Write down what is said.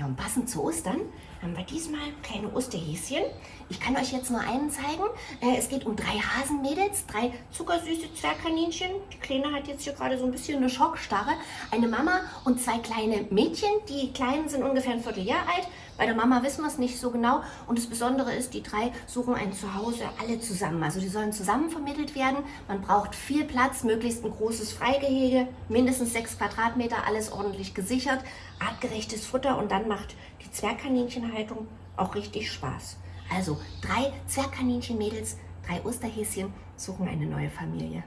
Ja, und passend zu Ostern haben wir diesmal kleine Osterhäschen. Ich kann euch jetzt nur einen zeigen. Äh, es geht um drei Hasenmädels, drei zuckersüße Zwergkaninchen. Die Kleine hat jetzt hier gerade so ein bisschen eine Schockstarre. Eine Mama und zwei kleine Mädchen. Die Kleinen sind ungefähr ein Vierteljahr alt. Bei der Mama wissen wir es nicht so genau. Und das Besondere ist, die drei suchen ein Zuhause alle zusammen. Also die sollen zusammen vermittelt werden. Man braucht viel Platz, möglichst ein großes Freigehege, mindestens sechs Quadratmeter, alles ordentlich gesichert, artgerechtes Futter und dann macht die Zwergkaninchenhaltung auch richtig Spaß. Also drei Zwergkaninchen-Mädels, drei Osterhäschen suchen eine neue Familie.